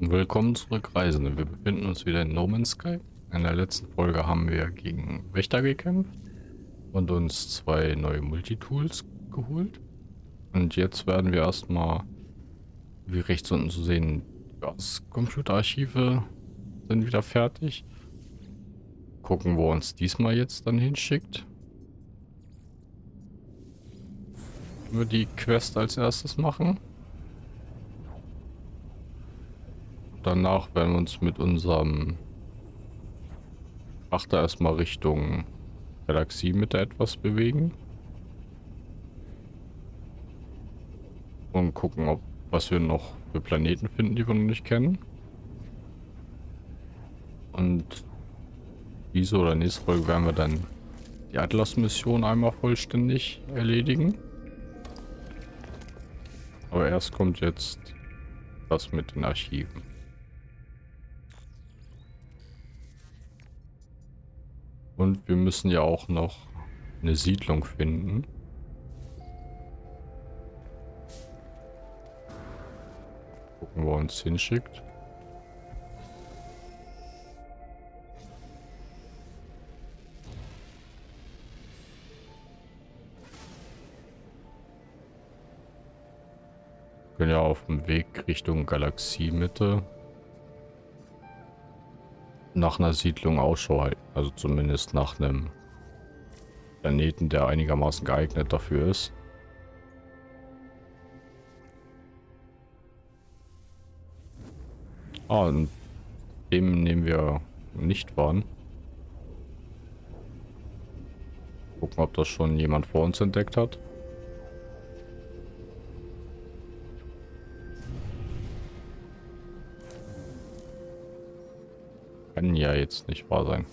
Willkommen zurück, Reisende. Wir befinden uns wieder in No Man's Sky. In der letzten Folge haben wir gegen Wächter gekämpft und uns zwei neue Multitools geholt. Und jetzt werden wir erstmal, wie rechts unten zu sehen, das Computerarchive sind wieder fertig. Gucken, wo uns diesmal jetzt dann hinschickt. Wir die Quest als erstes machen. Danach werden wir uns mit unserem Achter erstmal Richtung Galaxiemitte etwas bewegen. Und gucken, ob was wir noch für Planeten finden, die wir noch nicht kennen. Und diese oder nächste Folge werden wir dann die Atlas-Mission einmal vollständig erledigen. Aber erst kommt jetzt das mit den Archiven. Und wir müssen ja auch noch eine Siedlung finden. Gucken, wo er uns hinschickt. Wir können ja auf dem Weg Richtung Galaxiemitte nach einer Siedlung Ausschau halten. Also zumindest nach einem Planeten, der einigermaßen geeignet dafür ist. Ah, und dem nehmen wir nicht wahren. Gucken, ob das schon jemand vor uns entdeckt hat. Kann ja jetzt nicht wahr sein.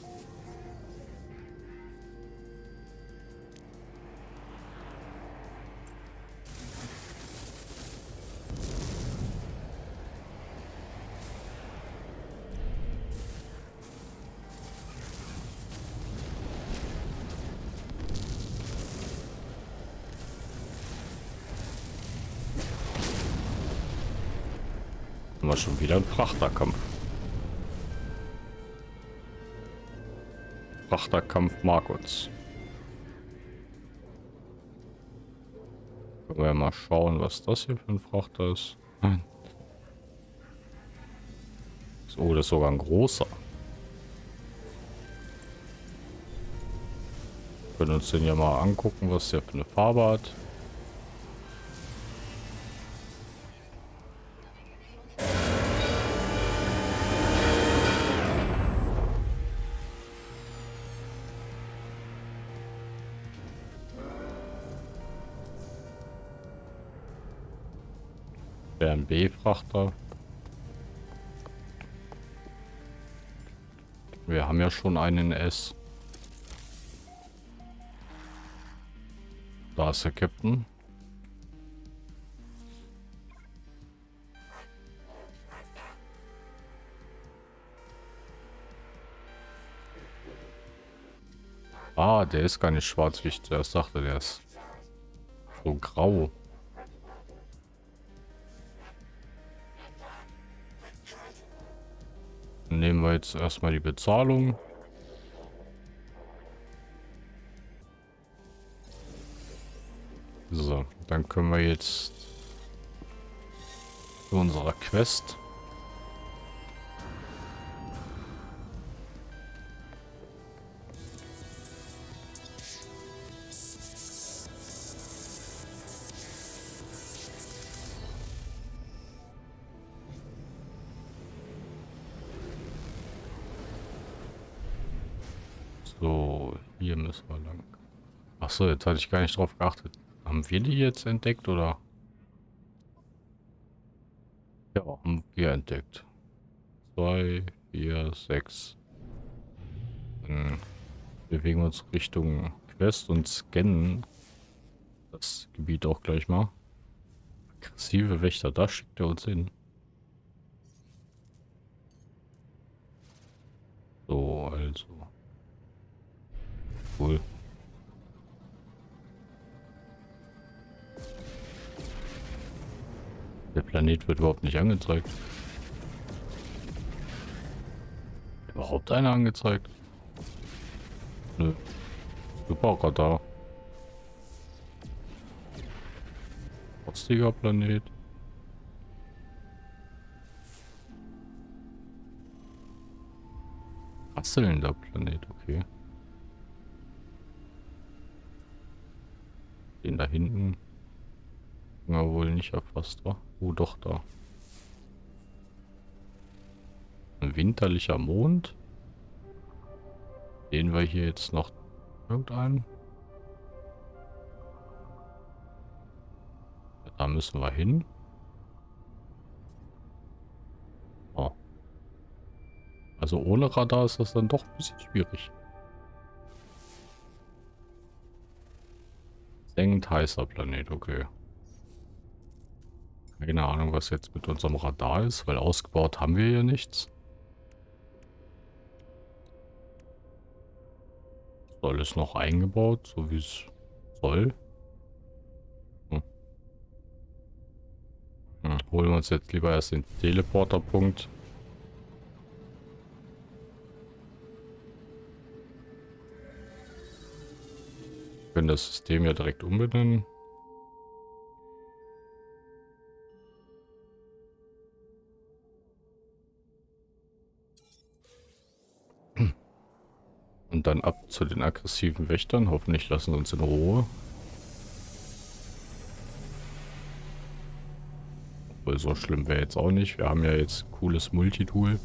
Schon wieder ein Frachterkampf. Frachterkampf mag uns. Können wir mal schauen, was das hier für ein Frachter ist. Oh, das ist sogar ein großer. Wir können uns den ja mal angucken, was der für eine Farbe hat. Wäre ein B-Frachter. Wir haben ja schon einen S. Da ist der Captain. Ah, der ist gar nicht schwarz, wie ich zuerst dachte. Der ist so grau. Nehmen wir jetzt erstmal die Bezahlung. So, dann können wir jetzt zu unserer Quest so, jetzt hatte ich gar nicht drauf geachtet. Haben wir die jetzt entdeckt oder? Ja, haben wir entdeckt. Zwei, vier, sechs. Dann bewegen wir uns Richtung Quest und scannen das Gebiet auch gleich mal. Aggressive Wächter, da schickt er uns hin. So, also. Cool. Planet wird überhaupt nicht angezeigt. Überhaupt einer angezeigt? Nö. Super Radar. Rostiger Planet. Rasselnder Planet, okay. Den da hinten. Ja, wohl nicht erfasst, war. Oh, doch, da. Ein winterlicher Mond. Sehen wir hier jetzt noch irgendeinen? Da müssen wir hin. Oh. Also ohne Radar ist das dann doch ein bisschen schwierig. Sengend heißer Planet, okay. Keine Ahnung, was jetzt mit unserem Radar ist, weil ausgebaut haben wir ja nichts. Soll es noch eingebaut, so wie es soll? Hm. Hm, holen wir uns jetzt lieber erst den Teleporterpunkt. können das System ja direkt umbenennen. Dann ab zu den aggressiven Wächtern. Hoffentlich lassen sie uns in Ruhe. Obwohl so schlimm wäre jetzt auch nicht. Wir haben ja jetzt cooles Multitool.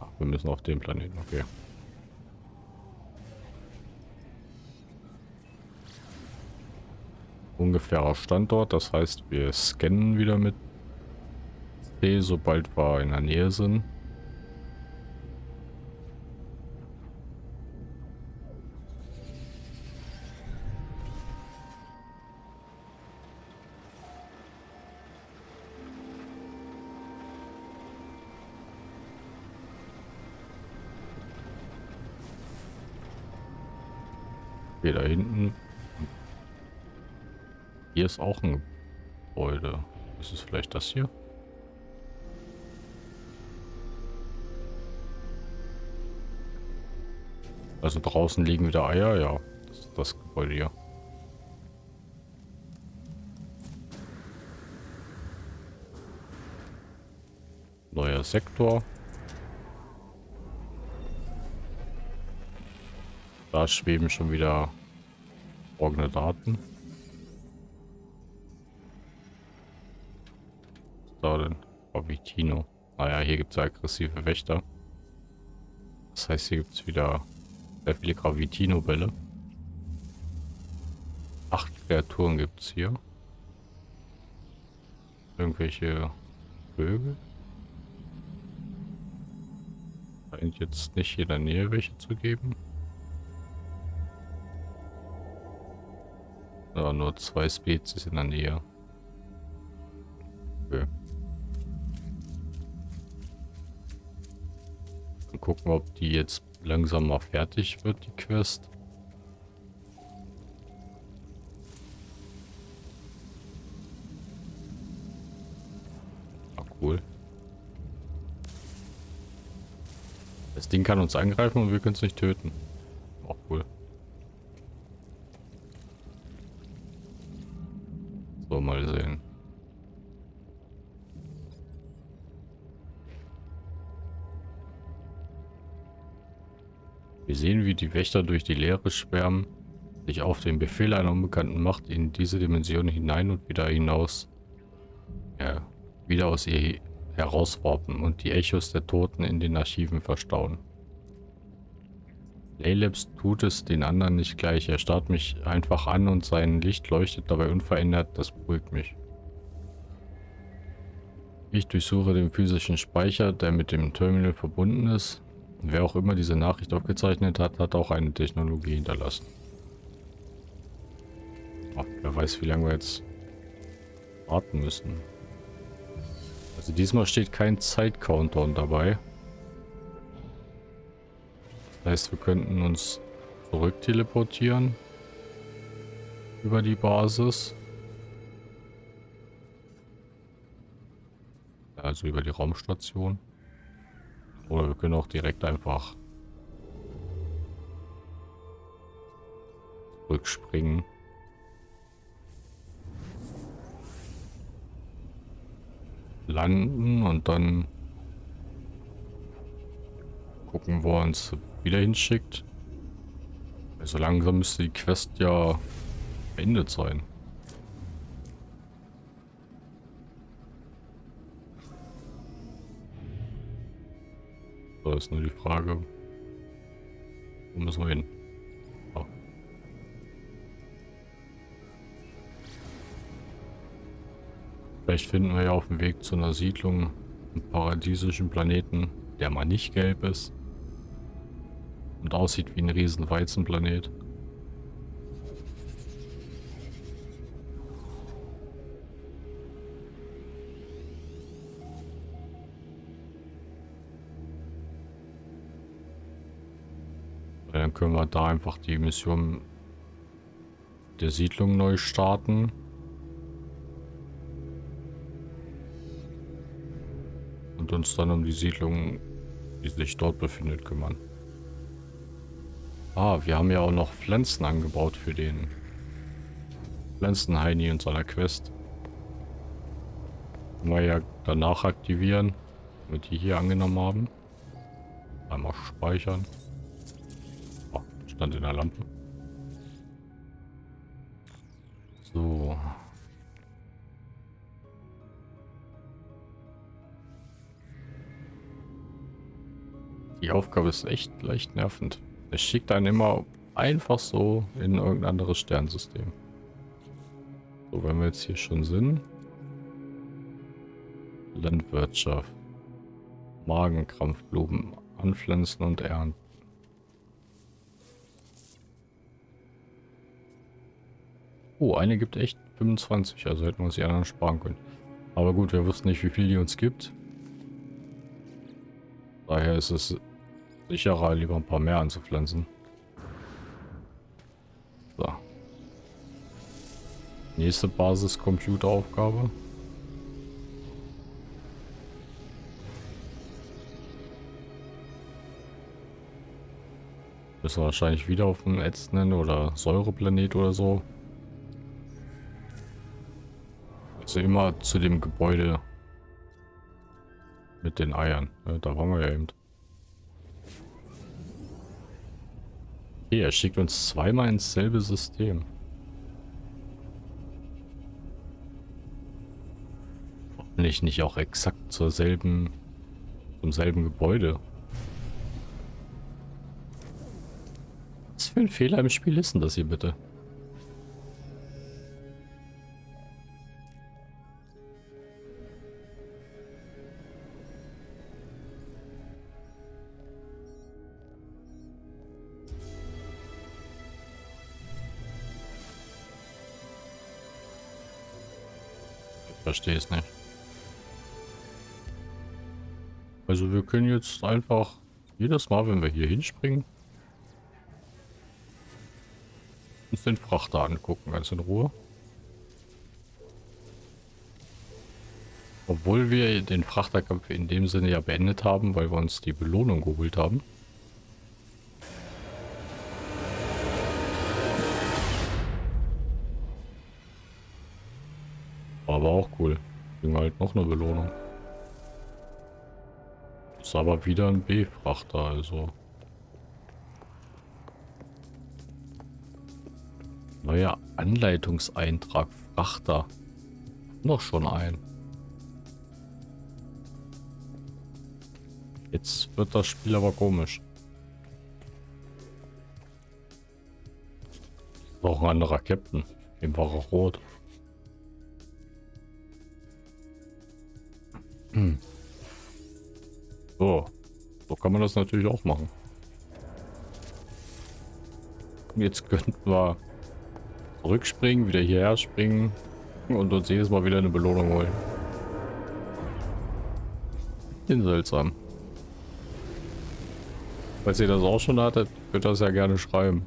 Ach, wir müssen auf den Planeten, okay. Ungefährer Standort. Das heißt, wir scannen wieder mit C, sobald wir in der Nähe sind. Hier ist auch ein Gebäude. Ist es vielleicht das hier? Also draußen liegen wieder Eier, ja. Das ist das Gebäude hier. Neuer Sektor. Da schweben schon wieder folgende Daten. Da denn? Gravitino. Naja, hier gibt es aggressive Wächter. Das heißt, hier gibt es wieder sehr viele Gravitino-Bälle. Acht Kreaturen gibt es hier. Irgendwelche Vögel. Scheint jetzt nicht hier in der Nähe welche zu geben. Ja, nur zwei Spezies in der Nähe. Gucken, ob die jetzt langsam mal fertig wird, die Quest. Ah, cool. Das Ding kann uns angreifen und wir können es nicht töten. Die Wächter durch die Leere schwärmen, sich auf den Befehl einer unbekannten Macht in diese Dimension hinein und wieder hinaus, ja, wieder aus ihr herauswarpen und die Echos der Toten in den Archiven verstauen. Laylabs tut es den anderen nicht gleich. Er starrt mich einfach an und sein Licht leuchtet dabei unverändert. Das beruhigt mich. Ich durchsuche den physischen Speicher, der mit dem Terminal verbunden ist. Wer auch immer diese Nachricht aufgezeichnet hat, hat auch eine Technologie hinterlassen. Ach, wer weiß, wie lange wir jetzt warten müssen. Also diesmal steht kein Zeitcountdown dabei. Das heißt, wir könnten uns zurück teleportieren über die Basis. Also über die Raumstation. Oder wir können auch direkt einfach rückspringen. Landen und dann gucken, wo er uns wieder hinschickt. Also langsam müsste die Quest ja beendet sein. So ist nur die Frage, wo müssen wir hin? Oh. Vielleicht finden wir ja auf dem Weg zu einer Siedlung einen paradiesischen Planeten, der mal nicht gelb ist und aussieht wie ein riesen Weizenplanet. Dann können wir da einfach die Mission der Siedlung neu starten. Und uns dann um die Siedlung, die sich dort befindet, kümmern. Ah, wir haben ja auch noch Pflanzen angebaut für den Pflanzenheini in seiner Quest. Können wir ja danach aktivieren, damit die hier angenommen haben. Einmal speichern stand in der Lampe. So. Die Aufgabe ist echt leicht nervend. Es schickt einen immer einfach so in irgendein anderes Sternsystem. So, wenn wir jetzt hier schon sind. Landwirtschaft. Magenkrampfblumen anpflanzen und ernten. Oh, eine gibt echt 25, also hätten wir uns die anderen sparen können. Aber gut, wir wussten nicht, wie viel die uns gibt. Daher ist es sicherer, lieber ein paar mehr anzupflanzen. So. Nächste Basis-Computeraufgabe. Müssen wir wahrscheinlich wieder auf dem ätzenden oder Säureplanet oder so. Also immer zu dem Gebäude mit den Eiern. Ja, da waren wir ja eben. Okay, er schickt uns zweimal ins selbe System. Hoffentlich nicht auch exakt zur selben, zum selben Gebäude. Was für ein Fehler im Spiel ist denn das hier bitte? Verstehe es nicht. Also wir können jetzt einfach jedes Mal, wenn wir hier hinspringen, uns den Frachter angucken, ganz in Ruhe. Obwohl wir den Frachterkampf in dem Sinne ja beendet haben, weil wir uns die Belohnung geholt haben. Noch eine Belohnung. Ist aber wieder ein B-Frachter, also. Neuer Anleitungseintrag Frachter. Noch schon ein. Jetzt wird das Spiel aber komisch. Noch ein anderer Captain. Dem war er rot. Hm. So. So kann man das natürlich auch machen. Jetzt könnten wir zurückspringen, wieder hierher springen und uns jedes Mal wieder eine Belohnung holen. Bin seltsam. Falls ihr das auch schon hattet, könnt ihr das ja gerne schreiben.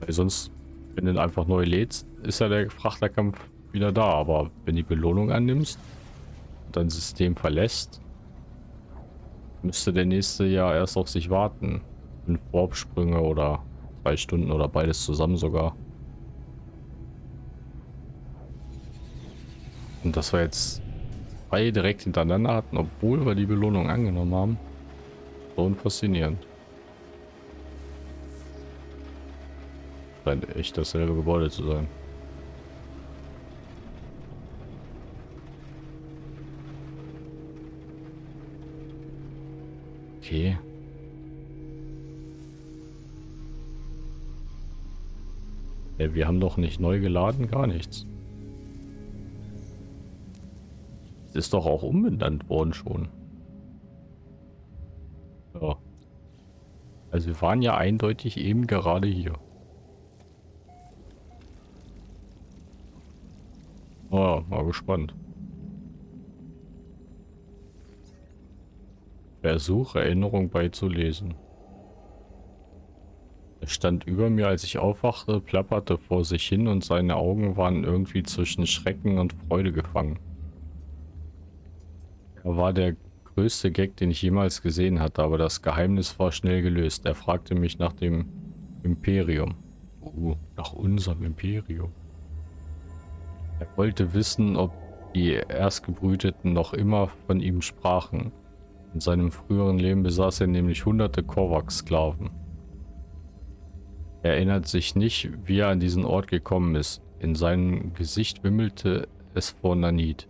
Weil sonst, wenn du einfach neu lädst, ist ja der Frachterkampf wieder da. Aber wenn die Belohnung annimmst, dein System verlässt, müsste der nächste ja erst auf sich warten. Fünf Warpsprünge oder zwei Stunden oder beides zusammen sogar. Und dass wir jetzt zwei direkt hintereinander hatten, obwohl wir die Belohnung angenommen haben. Schon faszinierend. Scheint echt dasselbe Gebäude zu sein. Okay. Ja, wir haben doch nicht neu geladen, gar nichts. ist doch auch umbenannt worden schon. Ja. Also wir waren ja eindeutig eben gerade hier. Oh, mal gespannt. Versuch, Erinnerung beizulesen. Er stand über mir, als ich aufwachte, plapperte vor sich hin und seine Augen waren irgendwie zwischen Schrecken und Freude gefangen. Er war der größte Gag, den ich jemals gesehen hatte, aber das Geheimnis war schnell gelöst. Er fragte mich nach dem Imperium. Uh, nach unserem Imperium. Er wollte wissen, ob die Erstgebrüteten noch immer von ihm sprachen. In seinem früheren Leben besaß er nämlich hunderte Korvax-Sklaven. Er erinnert sich nicht, wie er an diesen Ort gekommen ist. In seinem Gesicht wimmelte es vor Nanit.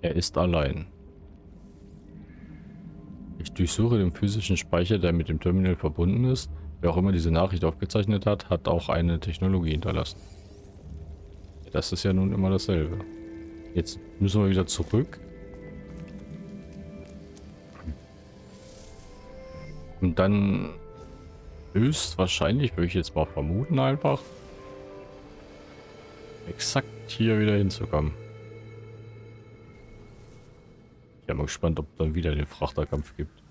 Er ist allein. Ich durchsuche den physischen Speicher, der mit dem Terminal verbunden ist. Wer auch immer diese Nachricht aufgezeichnet hat, hat auch eine Technologie hinterlassen. Das ist ja nun immer dasselbe. Jetzt müssen wir wieder zurück. Und dann höchstwahrscheinlich, würde ich jetzt mal vermuten einfach, exakt hier wieder hinzukommen. Ich bin mal gespannt, ob dann wieder den Frachterkampf gibt.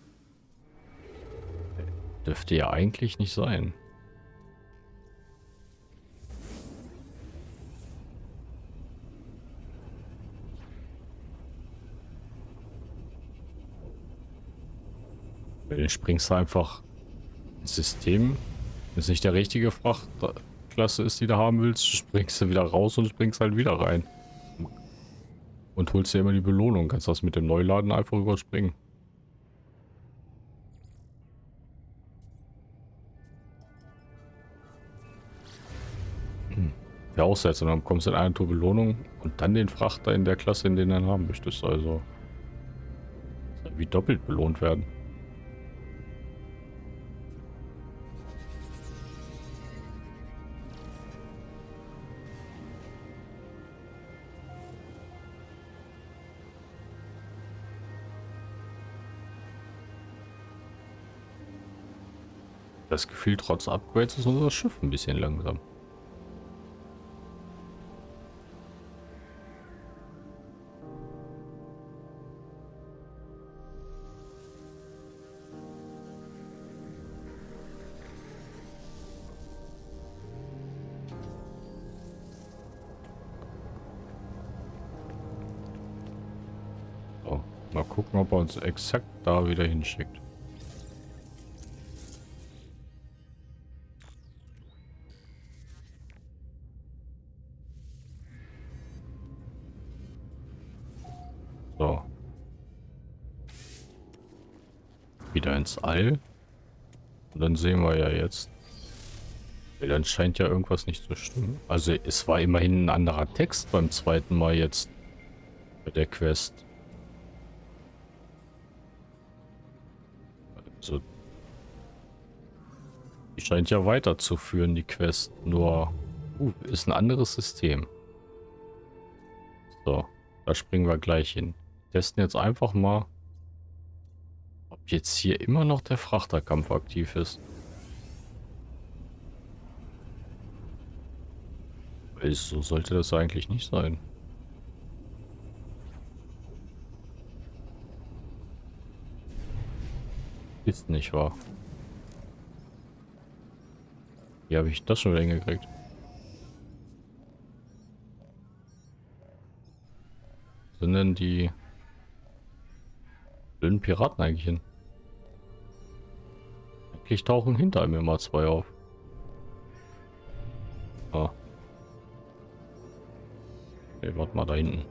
Dürfte ja eigentlich nicht sein. Dann springst du einfach ins System. Wenn es nicht der richtige Frachtklasse ist, die du haben willst, springst du wieder raus und springst halt wieder rein. Und holst dir immer die Belohnung. Kannst das mit dem Neuladen einfach überspringen. Hm. Ja, aussetzen. Dann bekommst du in einer Tour Belohnung und dann den Frachter in der Klasse, in den du haben möchtest. Also wie doppelt belohnt werden. Das Gefühl, trotz Upgrades ist unser Schiff ein bisschen langsam. Mal gucken, ob er uns exakt da wieder hinschickt. Wieder ins All. Und dann sehen wir ja jetzt. Dann scheint ja irgendwas nicht zu stimmen. Also es war immerhin ein anderer Text beim zweiten Mal jetzt bei der Quest. Also die scheint ja weiterzuführen, die Quest. Nur uh, ist ein anderes System. So, da springen wir gleich hin. Testen jetzt einfach mal jetzt hier immer noch der Frachterkampf aktiv ist. Weil so sollte das eigentlich nicht sein. Ist nicht wahr. Wie habe ich das schon wieder hingekriegt? Sind denn die blöden Piraten eigentlich hin? Eigentlich tauchen hinter einem immer zwei auf. Ah. Okay, warte mal da hinten.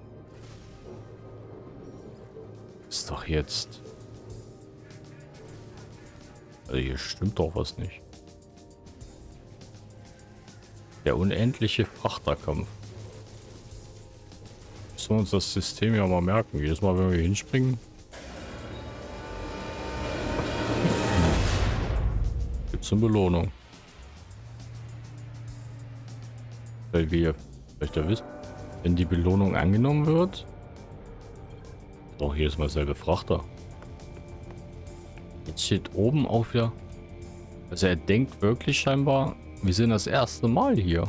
Ist doch jetzt... Also hier stimmt doch was nicht. Der unendliche Frachterkampf. Müssen uns das System ja mal merken. Jedes Mal, wenn wir hinspringen. Gibt es eine Belohnung. Weil wir vielleicht ja wissen, wenn die Belohnung angenommen wird. Doch hier ist mal selbe Frachter. Jetzt steht oben auch wieder. Also er denkt wirklich scheinbar, wir sind das erste Mal hier.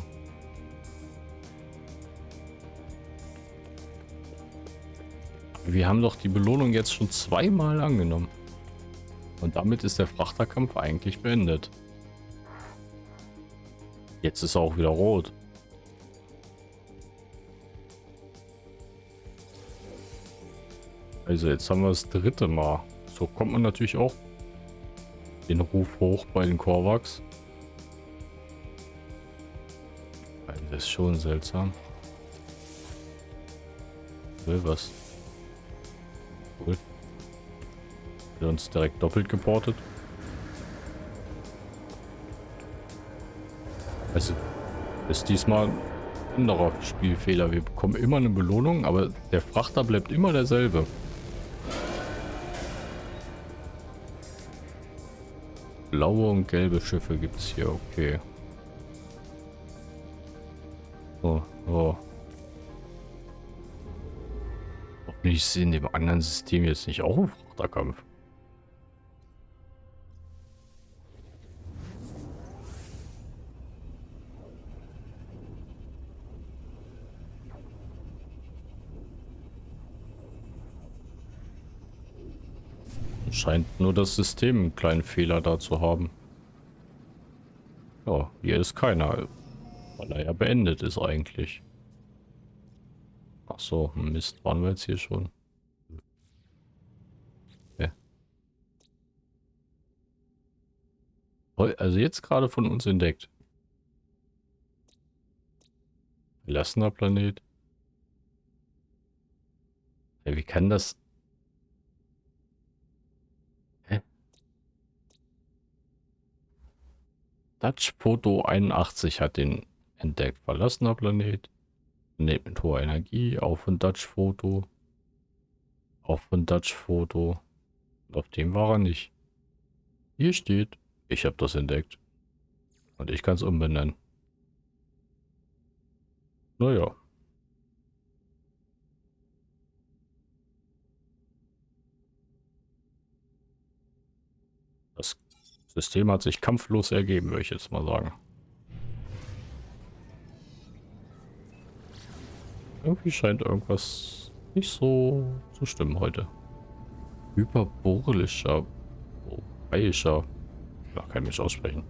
Wir haben doch die Belohnung jetzt schon zweimal angenommen. Und damit ist der Frachterkampf eigentlich beendet. Jetzt ist er auch wieder rot. Also jetzt haben wir das dritte Mal. So kommt man natürlich auch den Ruf hoch bei den Korvax. Das ist schon seltsam. Will was? Wird uns direkt doppelt geportet. Also ist diesmal ein anderer Spielfehler. Wir bekommen immer eine Belohnung, aber der Frachter bleibt immer derselbe. Blaue und gelbe Schiffe gibt es hier, okay. Oh, oh. Hoffentlich ist in dem anderen System jetzt nicht auch ein Frachterkampf. Scheint nur das System einen kleinen Fehler da zu haben. Ja, hier ist keiner. Weil er ja beendet ist eigentlich. Ach so, Mist, waren wir jetzt hier schon? Okay. Also jetzt gerade von uns entdeckt. Verlassener Planet. Ja, wie kann das... Dutch Photo 81 hat den Entdeckt verlassener Planet. Planet mit hoher Energie. Auf von Dutch Foto. Auf von Dutch Foto. Und auf dem war er nicht. Hier steht, ich habe das entdeckt. Und ich kann es umbenennen. Naja. System hat sich kampflos ergeben, würde ich jetzt mal sagen. Irgendwie scheint irgendwas nicht so zu stimmen heute. Hyperborelischer, europäischer, ja, kann ich nicht aussprechen.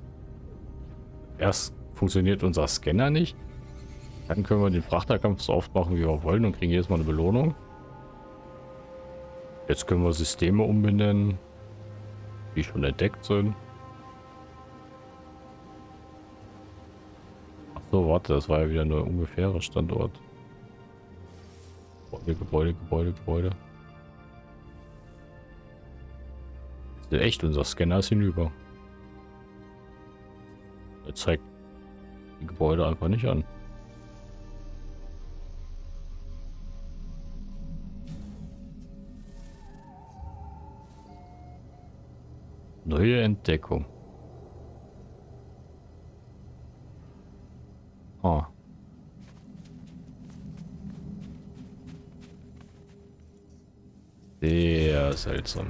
Erst funktioniert unser Scanner nicht. Dann können wir den Frachterkampf so oft machen, wie wir wollen und kriegen jedes Mal eine Belohnung. Jetzt können wir Systeme umbenennen, die schon entdeckt sind. So, warte, das war ja wieder nur ungefährer Standort. Gebäude, Gebäude, Gebäude, Gebäude. echt, unser Scanner ist hinüber. Er zeigt die Gebäude einfach nicht an. Neue Entdeckung. Ah. Sehr seltsam.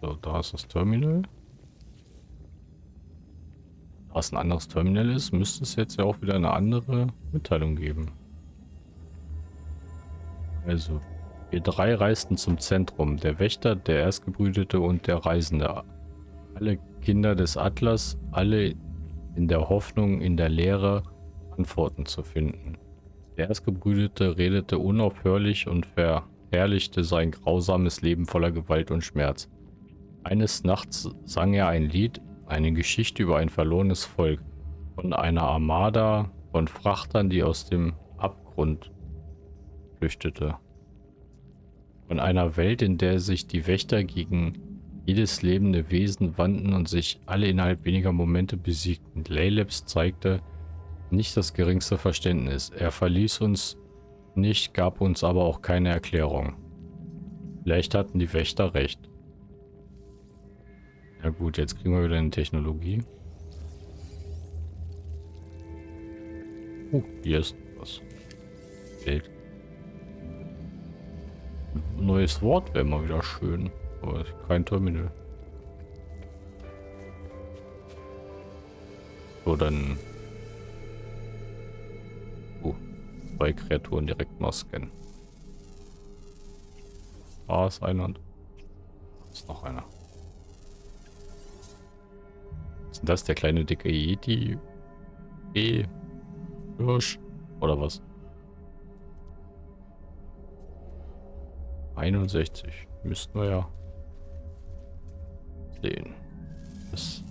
So, da ist das Terminal. Da es ein anderes Terminal ist, müsste es jetzt ja auch wieder eine andere Mitteilung geben. Also, wir drei reisten zum Zentrum. Der Wächter, der Erstgebrütete und der Reisende. Alle Kinder des Atlas, alle in der Hoffnung, in der Lehre Antworten zu finden. Der Erstgebrüdete redete unaufhörlich und verherrlichte sein grausames Leben voller Gewalt und Schmerz. Eines Nachts sang er ein Lied, eine Geschichte über ein verlorenes Volk, von einer Armada von Frachtern, die aus dem Abgrund flüchtete. Von einer Welt, in der sich die Wächter gegen jedes lebende Wesen wandten und sich alle innerhalb weniger Momente besiegten. Laylabs zeigte nicht das geringste Verständnis. Er verließ uns nicht, gab uns aber auch keine Erklärung. Vielleicht hatten die Wächter recht. Ja gut, jetzt kriegen wir wieder eine Technologie. Oh, hier ist was. Geld. Neues Wort wäre mal wieder schön. Aber kein Terminal. So, dann... Oh, zwei Kreaturen direkt mal scannen. Da ist einer und... ist noch einer. Ist das der kleine dicke Yeti? E. Hirsch? Oder was? 61. Müssten wir ja sehen. Das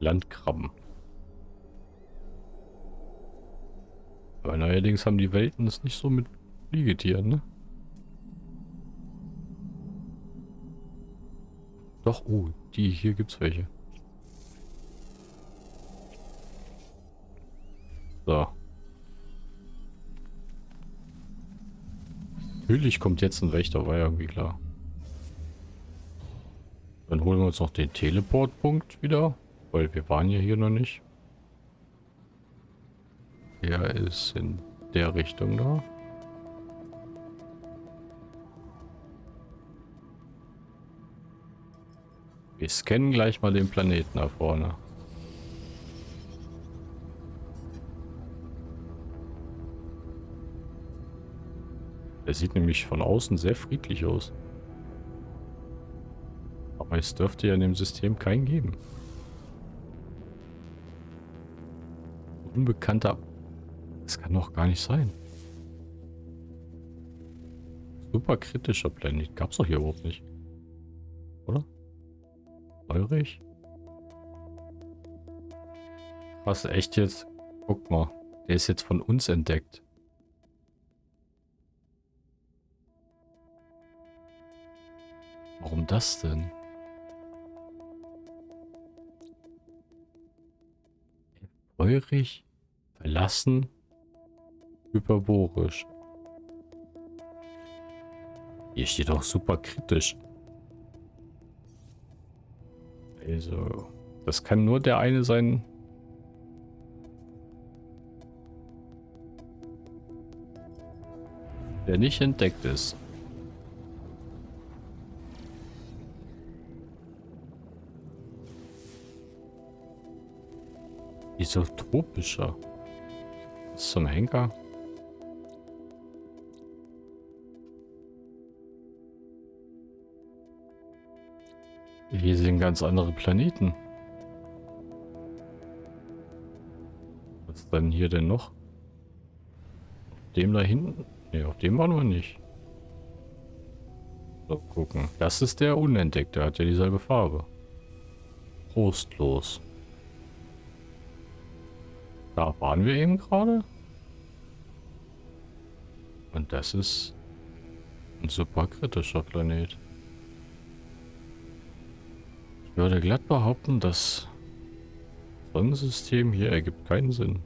Landkrabben. Aber neuerdings haben die Welten es nicht so mit Fliegetieren, ne? Doch, oh, die, hier gibt's welche. So. Natürlich kommt jetzt ein Wächter, war ja irgendwie klar. Dann holen wir uns noch den Teleportpunkt wieder, weil wir waren ja hier noch nicht. Der ist in der Richtung da. Wir scannen gleich mal den Planeten da vorne. Der sieht nämlich von außen sehr friedlich aus. Aber es dürfte ja in dem System keinen geben. Unbekannter... Das kann doch gar nicht sein. Super kritischer Planet. Gab's doch hier überhaupt nicht. Oder? Eurich? Was, echt jetzt? Guck mal. Der ist jetzt von uns entdeckt. Das denn? Feurig, verlassen, hyperborisch. Hier steht auch super kritisch. Also, das kann nur der eine sein. Der nicht entdeckt ist. Isotropischer. Was zum Henker? Hier sind ganz andere Planeten. Was ist denn hier denn noch? Auf dem da hinten? Ne, auf dem waren wir nicht. So, gucken. Das ist der Unentdeckte. Hat ja dieselbe Farbe. Prostlos. Da waren wir eben gerade. Und das ist ein super kritischer Planet. Ich würde glatt behaupten, das Sonnensystem hier ergibt keinen Sinn.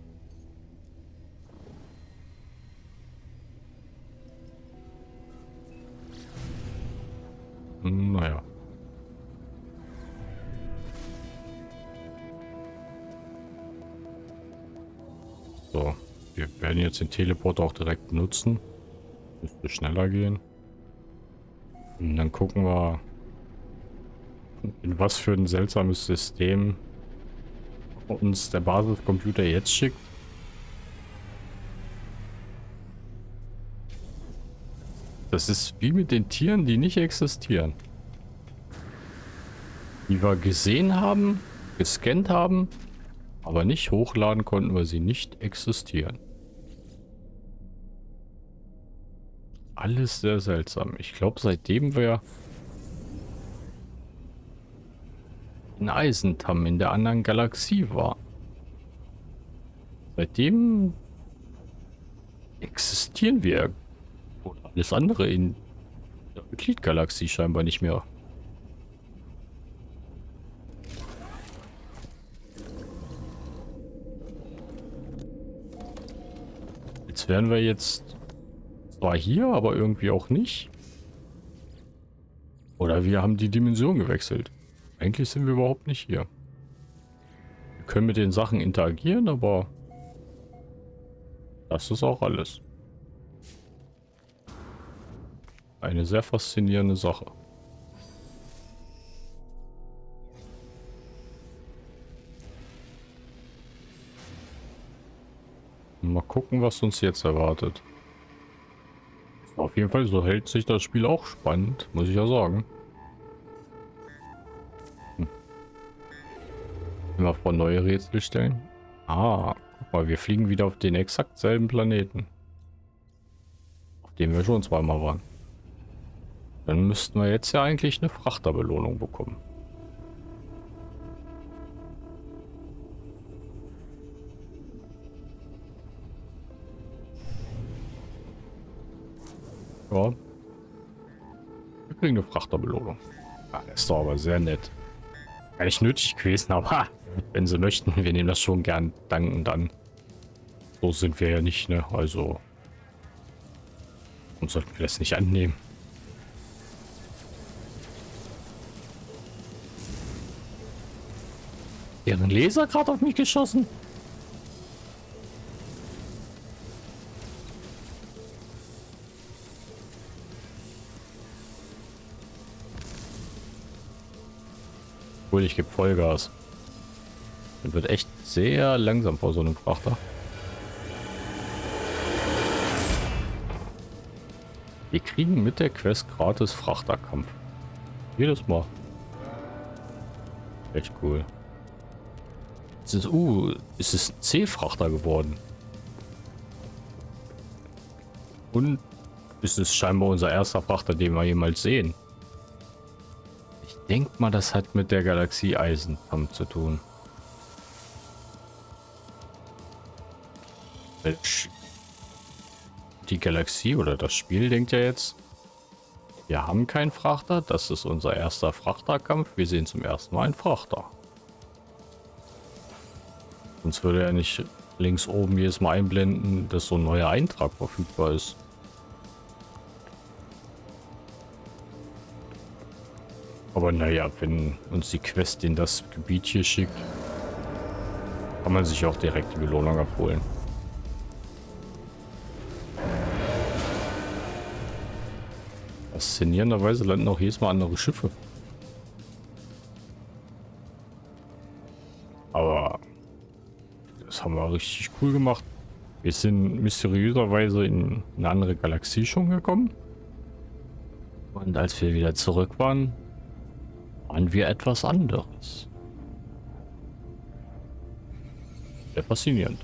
Naja. So, wir werden jetzt den Teleport auch direkt nutzen. Müsste schneller gehen. Und dann gucken wir, in was für ein seltsames System uns der Basiscomputer jetzt schickt. Das ist wie mit den Tieren, die nicht existieren. die wir gesehen haben, gescannt haben, aber nicht hochladen konnten, weil sie nicht existieren. Alles sehr seltsam. Ich glaube, seitdem wir in Eisentam in der anderen Galaxie waren, seitdem existieren wir oder alles andere in der Euklid-Galaxie scheinbar nicht mehr. Wären wir jetzt zwar hier, aber irgendwie auch nicht. Oder wir haben die Dimension gewechselt. Eigentlich sind wir überhaupt nicht hier. Wir können mit den Sachen interagieren, aber das ist auch alles. Eine sehr faszinierende Sache. Mal gucken, was uns jetzt erwartet. Auf jeden Fall, so hält sich das Spiel auch spannend, muss ich ja sagen. Hm. Immer vor neue Rätsel stellen. Ah, guck mal, wir fliegen wieder auf den exakt selben Planeten. Auf dem wir schon zweimal waren. Dann müssten wir jetzt ja eigentlich eine Frachterbelohnung bekommen. Ja. Wir kriegen eine Frachterbelohnung. Ja, das ist doch aber sehr nett. Nicht nötig gewesen, aber wenn sie möchten, wir nehmen das schon gern dankend an. So sind wir ja nicht, ne? Also, warum sollten wir das nicht annehmen? Deren Laser gerade auf mich geschossen? Obwohl, ich gebe Vollgas. Das wird echt sehr langsam vor so einem Frachter. Wir kriegen mit der Quest gratis Frachterkampf. Jedes Mal. Echt cool. Es ist, uh, es ist C-Frachter geworden. Und es ist scheinbar unser erster Frachter, den wir jemals sehen denke mal, das hat mit der Galaxie Eisenkampf zu tun. Die Galaxie oder das Spiel denkt ja jetzt, wir haben keinen Frachter, das ist unser erster Frachterkampf, wir sehen zum ersten Mal einen Frachter. Sonst würde er nicht links oben jedes Mal einblenden, dass so ein neuer Eintrag verfügbar ist. Aber naja, wenn uns die Quest in das Gebiet hier schickt, kann man sich auch direkt die Belohnung abholen. Faszinierenderweise landen auch jedes Mal andere Schiffe. Aber das haben wir richtig cool gemacht. Wir sind mysteriöserweise in eine andere Galaxie schon gekommen. Und als wir wieder zurück waren, waren wir etwas anderes. Sehr faszinierend.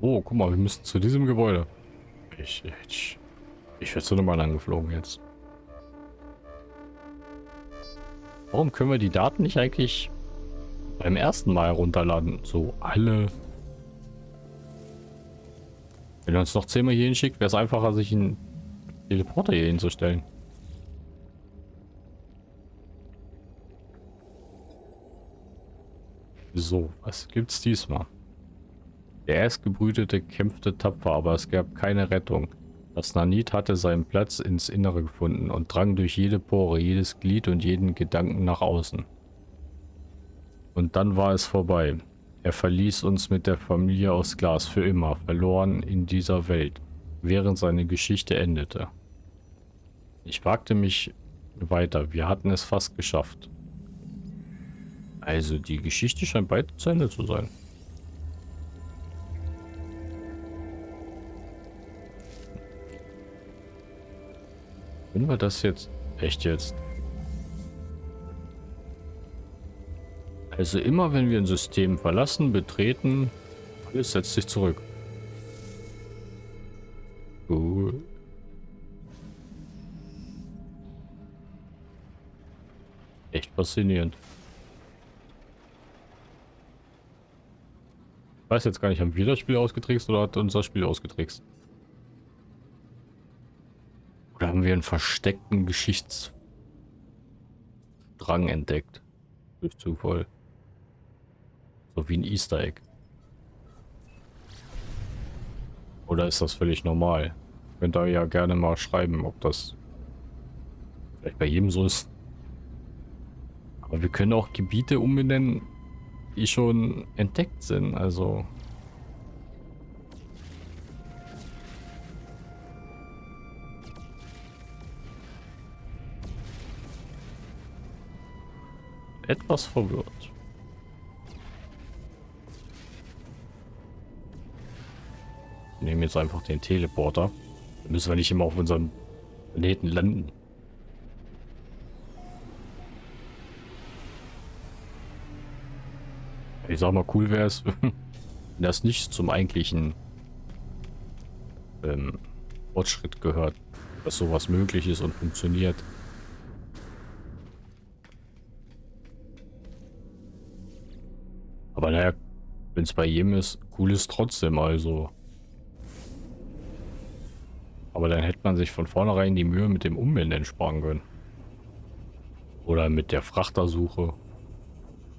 Oh, guck mal, wir müssen zu diesem Gebäude. Ich, ich, ich werde so nochmal angeflogen jetzt. Warum können wir die Daten nicht eigentlich beim ersten Mal herunterladen? So alle. Wenn er uns noch zehnmal hier hinschickt, wäre es einfacher, sich einen Teleporter hier hinzustellen. So, was gibt's diesmal? Der Erstgebrütete kämpfte tapfer, aber es gab keine Rettung. Das Nanit hatte seinen Platz ins Innere gefunden und drang durch jede Pore, jedes Glied und jeden Gedanken nach außen. Und dann war es vorbei. Er verließ uns mit der Familie aus Glas für immer, verloren in dieser Welt, während seine Geschichte endete. Ich wagte mich weiter. Wir hatten es fast geschafft. Also die Geschichte scheint bald zu Ende zu sein. Wenn wir das jetzt... Echt jetzt? Also immer wenn wir ein System verlassen, betreten, alles setzt sich zurück. Cool. Echt faszinierend. Ich weiß jetzt gar nicht, haben wir das Spiel ausgetrickst oder hat unser Spiel ausgetrickst? Oder haben wir einen versteckten Geschichtsdrang entdeckt? Durch Zufall. So wie ein Easter Egg. Oder ist das völlig normal? Könnt ihr ja gerne mal schreiben, ob das vielleicht bei jedem so ist. Aber wir können auch Gebiete umbenennen, die schon entdeckt sind. Also etwas verwirrt. Wir nehmen jetzt einfach den Teleporter. Dann müssen wir nicht immer auf unserem Planeten landen. Ich sag mal, cool wäre es, wenn das nicht zum eigentlichen ähm, Fortschritt gehört, dass sowas möglich ist und funktioniert. Aber naja, wenn es bei jedem ist, cool ist trotzdem, also. Aber dann hätte man sich von vornherein die Mühe mit dem Umbenennen sparen können. Oder mit der Frachtersuche.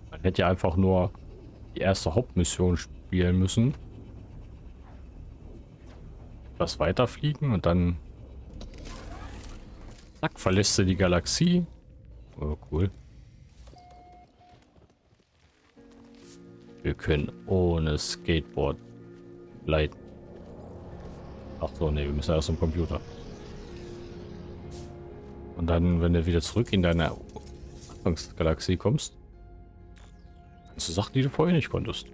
Man hätte ja einfach nur die erste Hauptmission spielen müssen. Was weiterfliegen und dann... Zack, verlässt du die Galaxie. Oh, cool. Wir können ohne Skateboard leiten. Ach so, ne, wir müssen erst zum Computer. Und dann, wenn du wieder zurück in deine Anfangsgalaxie kommst, kannst du Sachen, die du vorher nicht konntest.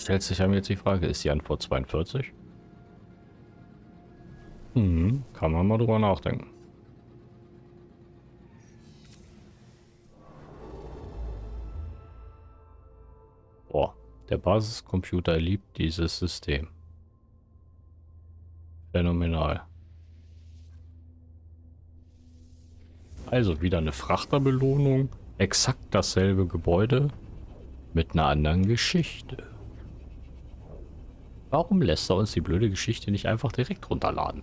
Stellt sich einem jetzt die Frage, ist die Antwort 42? Hm, kann man mal drüber nachdenken. Boah, der Basiscomputer liebt dieses System. Phänomenal. Also wieder eine Frachterbelohnung, exakt dasselbe Gebäude mit einer anderen Geschichte. Warum lässt er uns die blöde Geschichte nicht einfach direkt runterladen?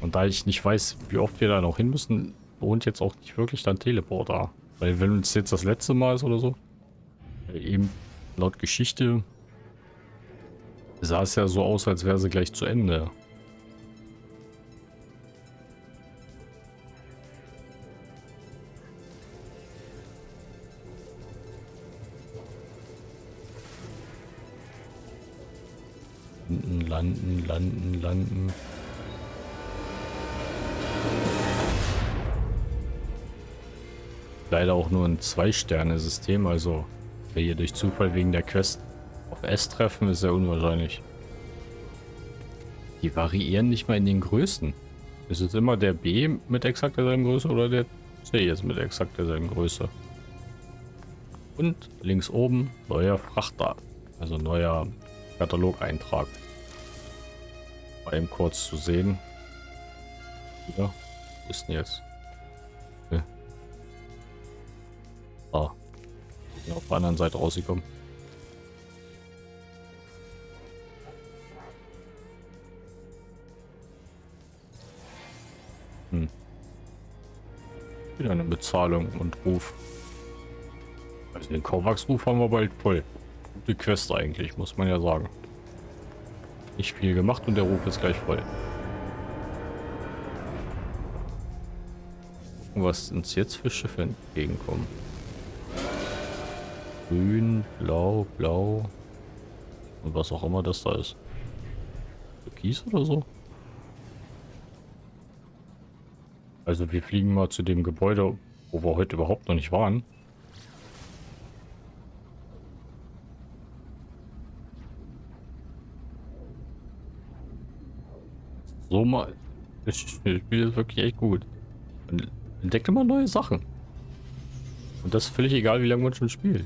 Und da ich nicht weiß, wie oft wir da noch hin müssen, lohnt jetzt auch nicht wirklich dann Teleporter. Weil wenn es jetzt das letzte Mal ist oder so, eben laut Geschichte sah es ja so aus, als wäre sie gleich zu Ende. Landen, landen, landen. Leider auch nur ein Zwei-Sterne-System, also wir hier durch Zufall wegen der Quest auf S treffen, ist sehr unwahrscheinlich. Die variieren nicht mal in den Größen. Ist es immer der B mit exakt derselben Größe oder der C jetzt mit exakt derselben Größe? Und links oben neuer Frachter, also neuer Katalogeintrag mal eben kurz zu sehen. Ja, wo ist denn jetzt? Okay. Ah, bin auf der anderen Seite rausgekommen. Hm. Wieder eine Bezahlung und Ruf. Also den Kovacs-Ruf haben wir bald voll. Gute Quest eigentlich, muss man ja sagen nicht viel gemacht und der Ruf ist gleich voll. was uns jetzt für Schiffe entgegenkommen. Grün, blau, blau und was auch immer das da ist. Türkis oder so? Also wir fliegen mal zu dem Gebäude, wo wir heute überhaupt noch nicht waren. So mal. Das Spiel ist wirklich echt gut. Man entdeckt immer neue Sachen. Und das ist völlig egal, wie lange man schon spielt.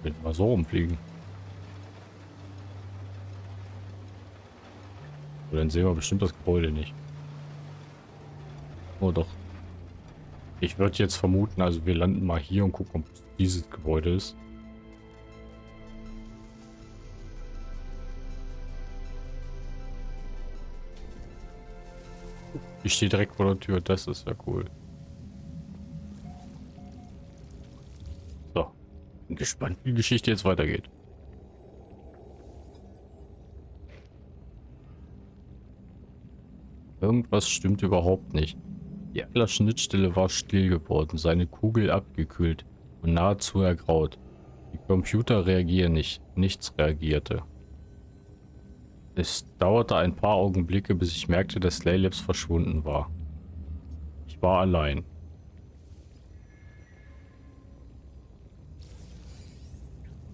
Ich will mal so rumfliegen. Und dann sehen wir bestimmt das Gebäude nicht. Oh doch. Ich würde jetzt vermuten, also wir landen mal hier und gucken, ob dieses Gebäude ist. Ich stehe direkt vor der Tür, das ist ja cool. So. Bin gespannt, wie die Geschichte jetzt weitergeht. Irgendwas stimmt überhaupt nicht. Die Atlas-Schnittstelle war still geworden, seine Kugel abgekühlt und nahezu ergraut. Die Computer reagieren nicht, nichts reagierte. Es dauerte ein paar Augenblicke, bis ich merkte, dass Slaylabs verschwunden war. Ich war allein.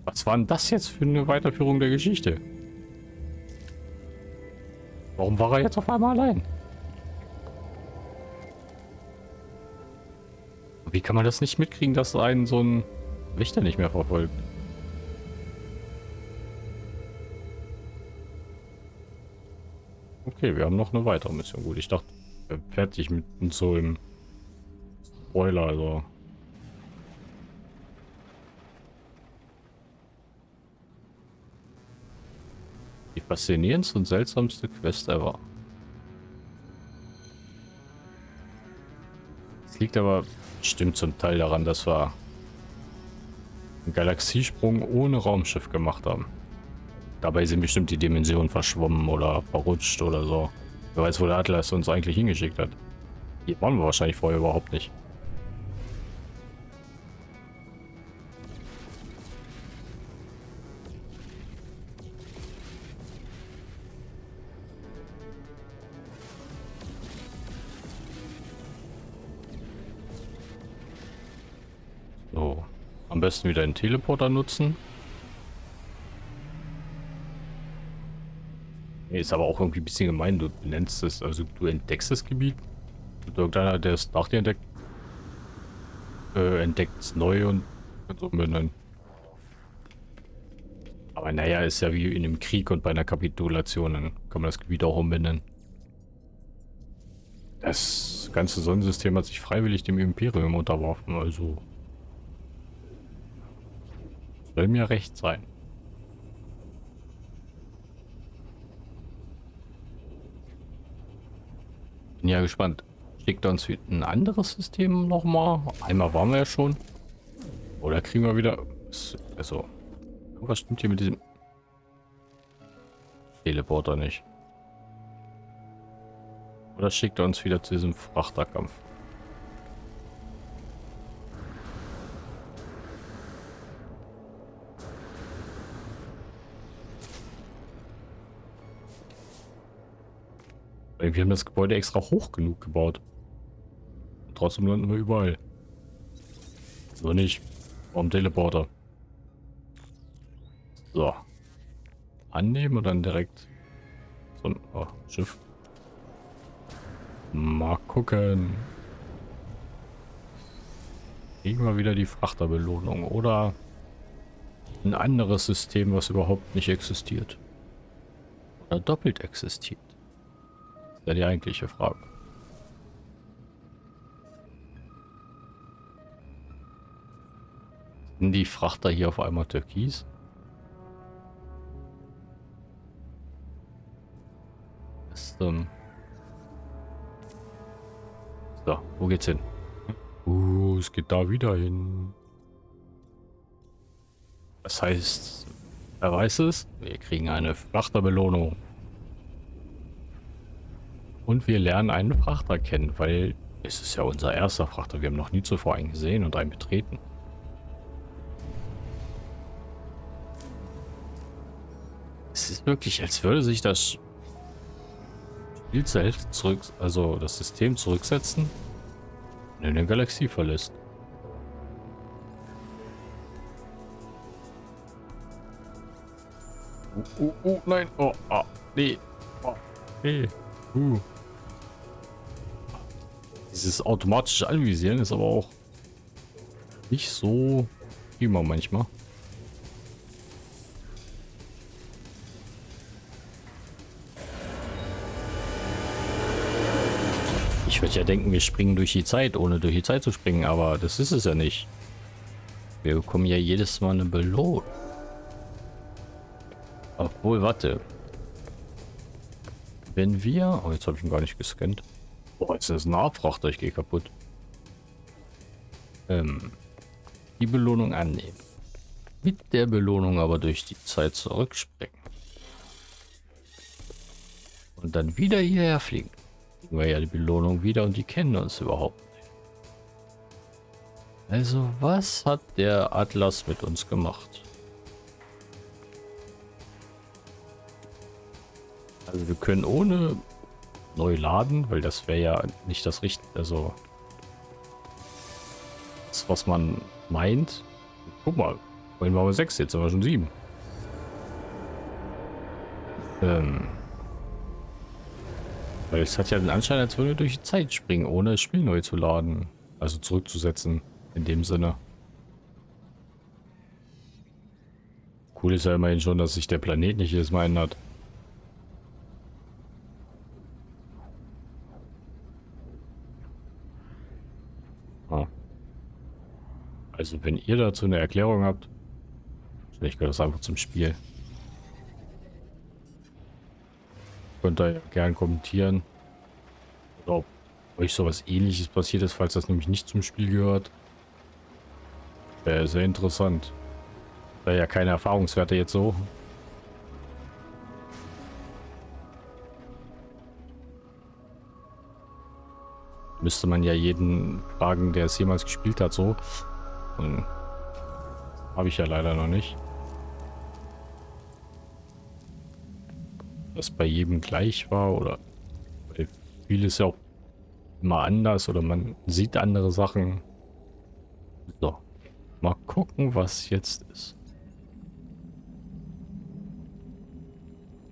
Was war denn das jetzt für eine Weiterführung der Geschichte? Warum war er jetzt auf einmal allein? Wie kann man das nicht mitkriegen, dass einen so ein Wächter nicht mehr verfolgt? Okay, wir haben noch eine weitere Mission. Gut, ich dachte, fertig mit so im Spoiler, also. Die faszinierendste und seltsamste Quest ever. Es liegt aber bestimmt zum Teil daran, dass wir einen Galaxiesprung ohne Raumschiff gemacht haben. Dabei sind bestimmt die Dimensionen verschwommen oder verrutscht oder so. Wer weiß, wo der Atlas uns eigentlich hingeschickt hat. Hier waren wir wahrscheinlich vorher überhaupt nicht. So, am besten wieder einen Teleporter nutzen. Ist aber auch irgendwie ein bisschen gemein. Du nennst es, also du entdeckst das Gebiet. Und irgendeiner, der es nach dir entdeckt, äh, entdeckt es neu und so umbenennen. Aber naja, ist ja wie in einem Krieg und bei einer Kapitulation, dann kann man das Gebiet auch umbenennen. Das ganze Sonnensystem hat sich freiwillig dem Imperium unterworfen, also soll mir recht sein. Bin ja gespannt. Schickt uns ein anderes System nochmal? Einmal waren wir ja schon. Oder kriegen wir wieder... Also, was stimmt hier mit diesem Teleporter nicht? Oder schickt er uns wieder zu diesem Frachterkampf? Wir haben das Gebäude extra hoch genug gebaut. Trotzdem landen wir überall. So nicht. Warum Teleporter? So. Annehmen und dann direkt so ein oh, Schiff. Mal gucken. Kriegen wir wieder die Frachterbelohnung oder ein anderes System, was überhaupt nicht existiert. Oder doppelt existiert ist ja die eigentliche Frage. Sind die Frachter hier auf einmal türkis? Ist, ähm so, wo geht's hin? Uh, es geht da wieder hin. Das heißt, wer weiß es? Wir kriegen eine Frachterbelohnung. Und wir lernen einen Frachter kennen, weil es ist ja unser erster Frachter. Wir haben noch nie zuvor einen gesehen und einen betreten. Es ist wirklich, als würde sich das Spiel selbst zurück, also das System zurücksetzen und in der Galaxie verlässt. Oh, oh, oh, nein. Oh, ah, nee. Oh, nee. Uh. Dieses automatische Anvisieren ist aber auch nicht so immer manchmal. Ich würde ja denken, wir springen durch die Zeit, ohne durch die Zeit zu springen, aber das ist es ja nicht. Wir bekommen ja jedes Mal eine Belohnung. Obwohl, warte. Wenn wir... Oh, jetzt habe ich ihn gar nicht gescannt. Boah, jetzt ist ein Abfrachter, ich gehe kaputt. Ähm, die Belohnung annehmen. Mit der Belohnung aber durch die Zeit zurückspringen. Und dann wieder hierher fliegen. Kriegen wir ja die Belohnung wieder und die kennen uns überhaupt nicht. Also was hat der Atlas mit uns gemacht? Also wir können ohne neu laden, weil das wäre ja nicht das Richtige, also das, was man meint. Guck mal, vorhin waren wir sechs, jetzt sind wir schon sieben. Ähm, weil es hat ja den Anschein, als würde durch die Zeit springen, ohne das Spiel neu zu laden. Also zurückzusetzen, in dem Sinne. Cool ist ja immerhin schon, dass sich der Planet nicht jedes Mal ändert. Also wenn ihr dazu eine Erklärung habt, vielleicht gehört das einfach zum Spiel. Könnt ihr gern kommentieren. Ob euch sowas ähnliches passiert ist, falls das nämlich nicht zum Spiel gehört. Wäre sehr interessant. Wäre ja keine Erfahrungswerte jetzt so. Müsste man ja jeden fragen, der es jemals gespielt hat, so. Und habe ich ja leider noch nicht. Das bei jedem gleich war oder vieles ja auch immer anders oder man sieht andere Sachen. So, mal gucken, was jetzt ist.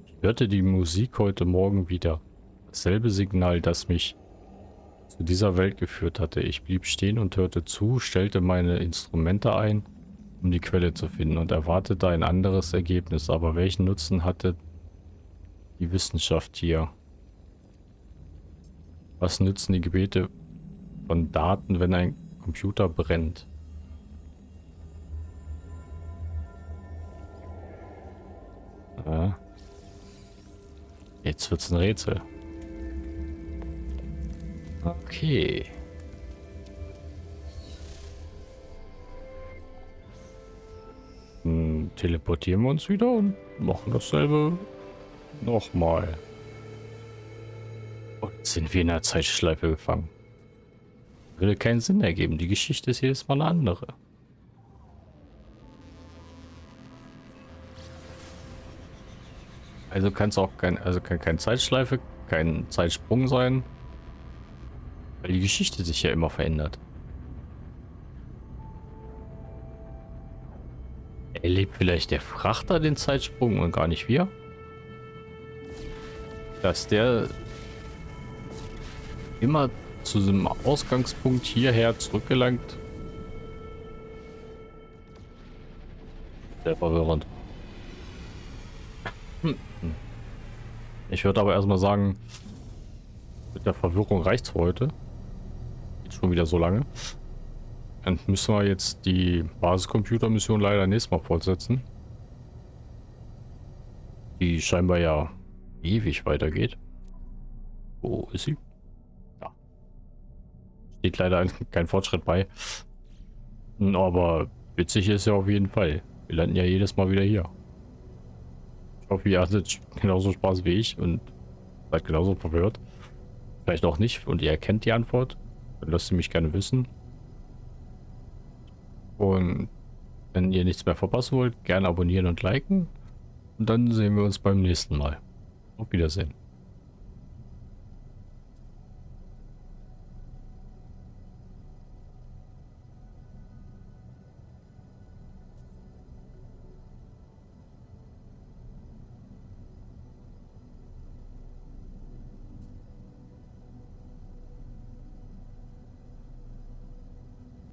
Ich hörte die Musik heute Morgen wieder. Dasselbe Signal, das mich dieser Welt geführt hatte. Ich blieb stehen und hörte zu, stellte meine Instrumente ein, um die Quelle zu finden und erwartete ein anderes Ergebnis. Aber welchen Nutzen hatte die Wissenschaft hier? Was nützen die Gebete von Daten, wenn ein Computer brennt? Ja. Jetzt wird's ein Rätsel. Okay. Hm, teleportieren wir uns wieder und machen dasselbe nochmal. Und sind wir in einer Zeitschleife gefangen. Würde keinen Sinn ergeben. Die Geschichte ist jedes Mal eine andere. Also kann es auch kein, also kann keine Zeitschleife, kein Zeitsprung sein. Weil die Geschichte sich ja immer verändert. Erlebt vielleicht der Frachter den Zeitsprung und gar nicht wir? Dass der immer zu diesem Ausgangspunkt hierher zurückgelangt. Sehr verwirrend. Ich würde aber erstmal sagen, mit der Verwirrung reicht es für heute schon wieder so lange. Dann müssen wir jetzt die Basiscomputer-Mission leider nächstes Mal fortsetzen. Die scheinbar ja ewig weitergeht. Wo ist sie? Ja. Steht leider kein Fortschritt bei. Aber witzig ist ja auf jeden Fall. Wir landen ja jedes Mal wieder hier. Ich hoffe, ihr hattet genauso Spaß wie ich und seid genauso verwirrt. Vielleicht auch nicht und ihr erkennt die Antwort. Lasst sie mich gerne wissen. Und wenn ihr nichts mehr verpassen wollt, gerne abonnieren und liken. Und dann sehen wir uns beim nächsten Mal. Auf Wiedersehen.